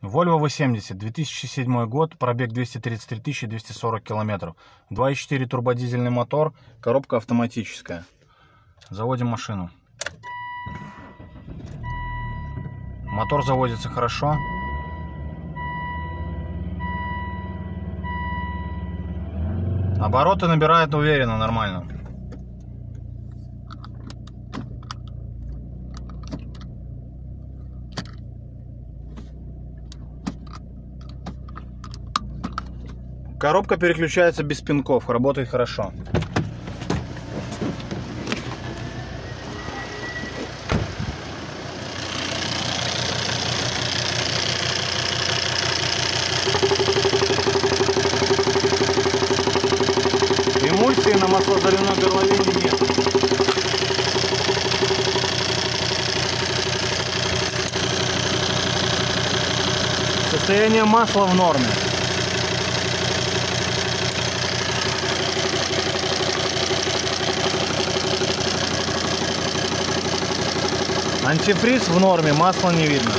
Volvo V70, 2007 год, пробег 233 240 километров. 2.4 турбодизельный мотор, коробка автоматическая. Заводим машину. Мотор заводится хорошо. Обороты набирает уверенно, нормально. Коробка переключается без пинков, работает хорошо. Эмульсии на маслозаливной горловине нет. Состояние масла в норме. Антифриз в норме, масла не видно.